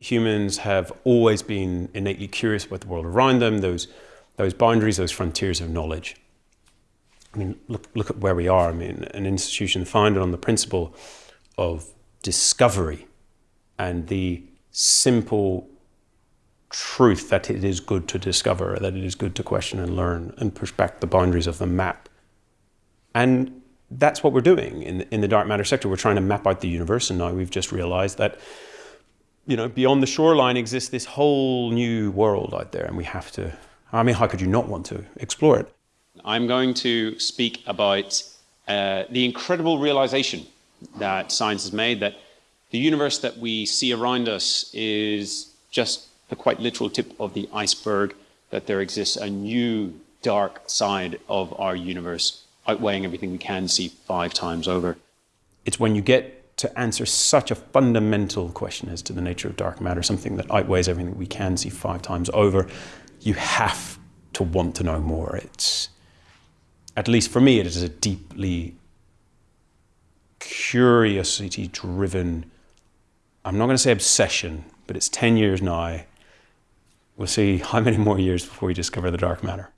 Humans have always been innately curious about the world around them, those, those boundaries, those frontiers of knowledge. I mean, look, look at where we are. I mean, an institution founded on the principle of discovery and the simple truth that it is good to discover, that it is good to question and learn and push back the boundaries of the map. And that's what we're doing in, in the dark matter sector. We're trying to map out the universe, and now we've just realized that you know, beyond the shoreline exists this whole new world out there, and we have to. I mean, how could you not want to explore it? I'm going to speak about uh, the incredible realization that science has made that the universe that we see around us is just the quite literal tip of the iceberg, that there exists a new dark side of our universe, outweighing everything we can see five times over. It's when you get to answer such a fundamental question as to the nature of dark matter, something that outweighs everything we can see five times over, you have to want to know more. It's, at least for me, it is a deeply curiosity driven, I'm not going to say obsession, but it's 10 years now. We'll see how many more years before we discover the dark matter.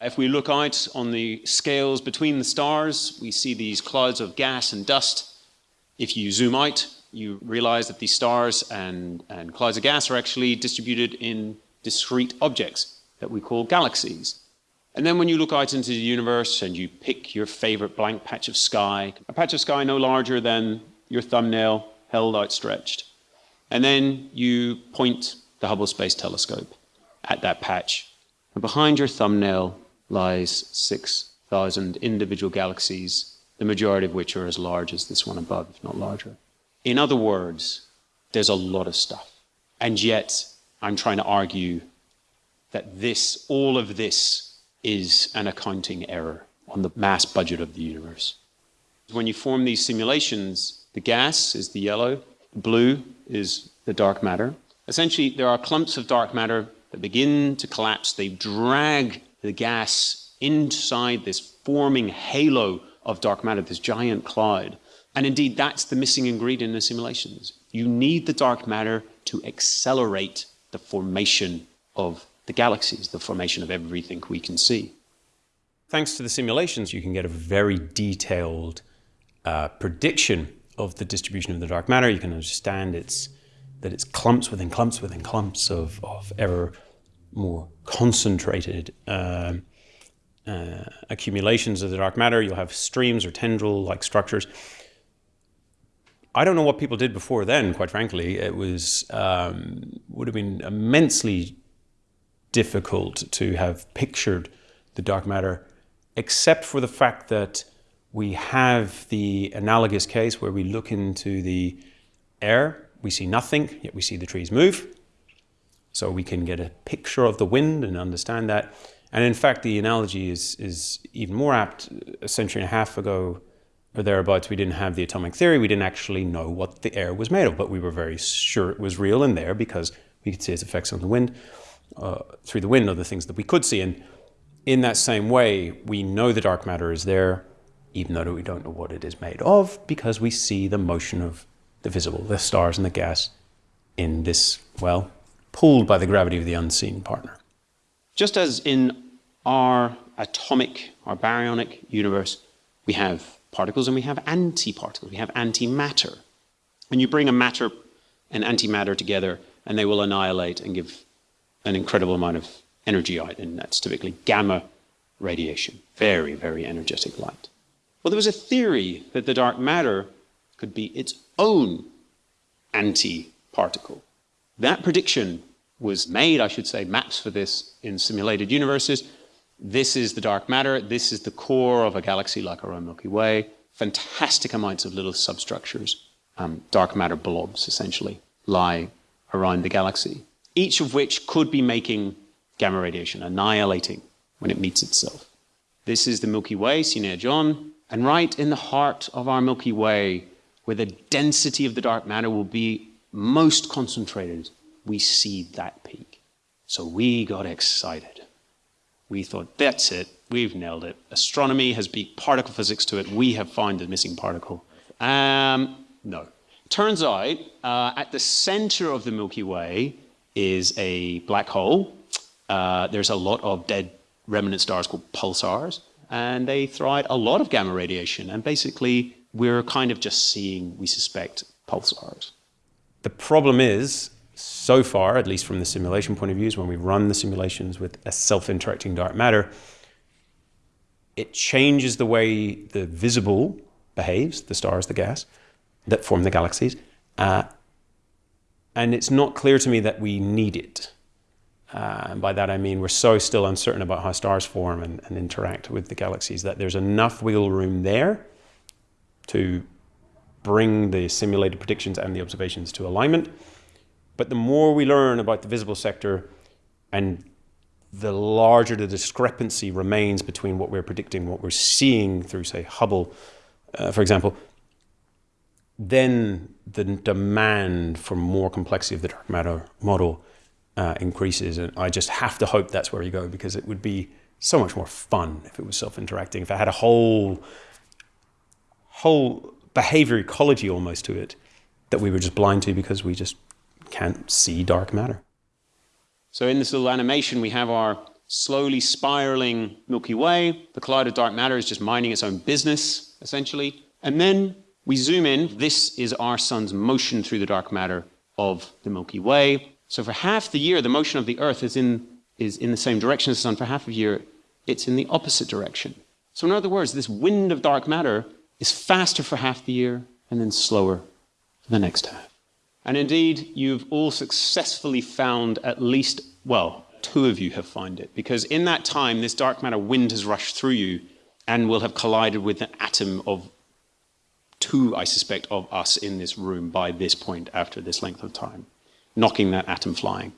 If we look out on the scales between the stars, we see these clouds of gas and dust if you zoom out, you realize that these stars and, and clouds of gas are actually distributed in discrete objects that we call galaxies. And then when you look out into the universe and you pick your favorite blank patch of sky, a patch of sky no larger than your thumbnail held outstretched. And then you point the Hubble Space Telescope at that patch. And behind your thumbnail lies 6,000 individual galaxies the majority of which are as large as this one above, if not larger. In other words, there's a lot of stuff. And yet, I'm trying to argue that this, all of this, is an accounting error on the mass budget of the universe. When you form these simulations, the gas is the yellow, the blue is the dark matter. Essentially, there are clumps of dark matter that begin to collapse. They drag the gas inside this forming halo of dark matter, this giant cloud. And indeed, that's the missing ingredient in the simulations. You need the dark matter to accelerate the formation of the galaxies, the formation of everything we can see. Thanks to the simulations, you can get a very detailed uh, prediction of the distribution of the dark matter. You can understand it's, that it's clumps within clumps within clumps of, of ever more concentrated um, uh, accumulations of the dark matter. You'll have streams or tendril-like structures. I don't know what people did before then, quite frankly. It was um, would have been immensely difficult to have pictured the dark matter, except for the fact that we have the analogous case where we look into the air, we see nothing, yet we see the trees move. So we can get a picture of the wind and understand that. And in fact, the analogy is, is even more apt. A century and a half ago, or thereabouts, we didn't have the atomic theory. We didn't actually know what the air was made of, but we were very sure it was real in there because we could see its effects on the wind, uh, through the wind, other things that we could see. And in that same way, we know the dark matter is there, even though we don't know what it is made of, because we see the motion of the visible, the stars and the gas, in this, well, pulled by the gravity of the unseen partner. Just as in our atomic, our baryonic universe, we have particles and we have antiparticles, we have antimatter. And you bring a matter and antimatter together and they will annihilate and give an incredible amount of energy out, and that's typically gamma radiation, very, very energetic light. Well, there was a theory that the dark matter could be its own antiparticle. That prediction was made, I should say, maps for this in simulated universes. This is the dark matter. This is the core of a galaxy like our own Milky Way. Fantastic amounts of little substructures, um, dark matter blobs, essentially, lie around the galaxy, each of which could be making gamma radiation, annihilating when it meets itself. This is the Milky Way, Sine John, and right in the heart of our Milky Way, where the density of the dark matter will be most concentrated, we see that peak. So we got excited. We thought, that's it, we've nailed it. Astronomy has beat particle physics to it. We have found the missing particle. Um, no. Turns out, uh, at the center of the Milky Way is a black hole. Uh, there's a lot of dead remnant stars called pulsars, and they throw out a lot of gamma radiation. And basically, we're kind of just seeing, we suspect, pulsars. The problem is, so far, at least from the simulation point of view, is when we run the simulations with a self-interacting dark matter, it changes the way the visible behaves, the stars, the gas, that form the galaxies. Uh, and it's not clear to me that we need it. Uh, and by that I mean we're so still uncertain about how stars form and, and interact with the galaxies that there's enough wiggle room there to bring the simulated predictions and the observations to alignment. But the more we learn about the visible sector and the larger the discrepancy remains between what we're predicting, what we're seeing through, say, Hubble, uh, for example, then the demand for more complexity of the dark matter model uh, increases. And I just have to hope that's where you go because it would be so much more fun if it was self-interacting. If I had a whole, whole behavior ecology almost to it that we were just blind to because we just can't see dark matter. So in this little animation, we have our slowly spiraling Milky Way. The cloud of dark matter is just minding its own business, essentially. And then we zoom in. This is our sun's motion through the dark matter of the Milky Way. So for half the year, the motion of the Earth is in, is in the same direction as the sun. For half of the year, it's in the opposite direction. So in other words, this wind of dark matter is faster for half the year and then slower for the next half. And indeed, you've all successfully found at least, well, two of you have found it, because in that time, this dark matter wind has rushed through you and will have collided with an atom of two, I suspect, of us in this room by this point after this length of time, knocking that atom flying.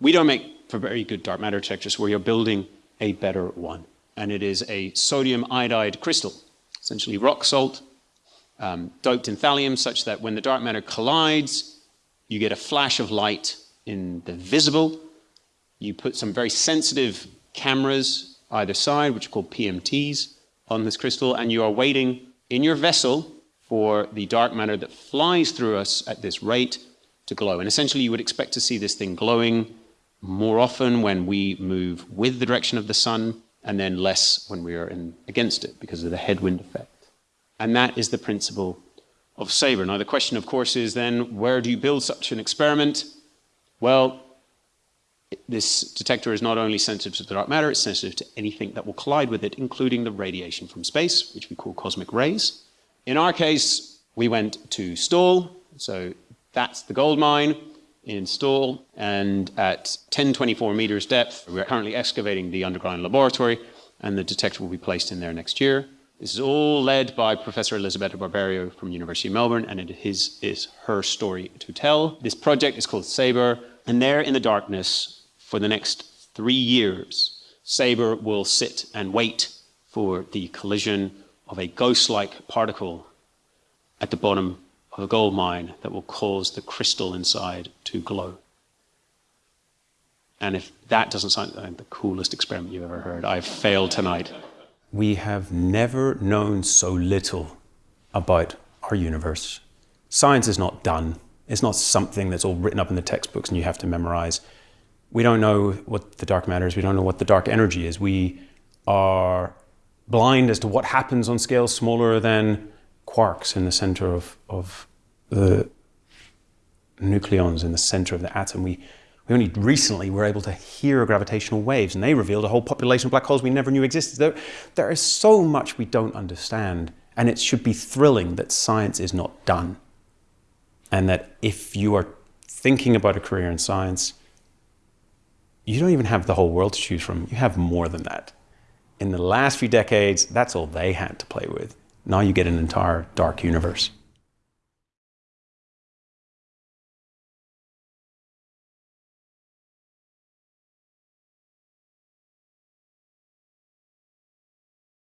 We don't make for very good dark matter detectors where you're building a better one. And it is a sodium iodide crystal, essentially rock salt, um, doped in thallium, such that when the dark matter collides, you get a flash of light in the visible. You put some very sensitive cameras either side, which are called PMTs, on this crystal, and you are waiting in your vessel for the dark matter that flies through us at this rate to glow. And essentially, you would expect to see this thing glowing more often when we move with the direction of the sun, and then less when we are in, against it because of the headwind effect. And that is the principle of SABRE. Now, the question, of course, is then where do you build such an experiment? Well, this detector is not only sensitive to the dark matter, it's sensitive to anything that will collide with it, including the radiation from space, which we call cosmic rays. In our case, we went to Stawell, so that's the gold mine in Stawell, and at 1024 meters depth, we're currently excavating the underground laboratory, and the detector will be placed in there next year. This is all led by Professor Elisabetta Barberio from University of Melbourne, and it is, is her story to tell. This project is called SABRE, and there in the darkness for the next three years, SABRE will sit and wait for the collision of a ghost-like particle at the bottom of a gold mine that will cause the crystal inside to glow. And if that doesn't sound like the coolest experiment you've ever heard, I've failed tonight. We have never known so little about our universe. Science is not done. It's not something that's all written up in the textbooks and you have to memorize. We don't know what the dark matter is. We don't know what the dark energy is. We are blind as to what happens on scales smaller than quarks in the center of, of the nucleons in the center of the atom. We, we only recently were able to hear gravitational waves, and they revealed a whole population of black holes we never knew existed. There, there is so much we don't understand, and it should be thrilling that science is not done. And that if you are thinking about a career in science, you don't even have the whole world to choose from. You have more than that. In the last few decades, that's all they had to play with. Now you get an entire dark universe.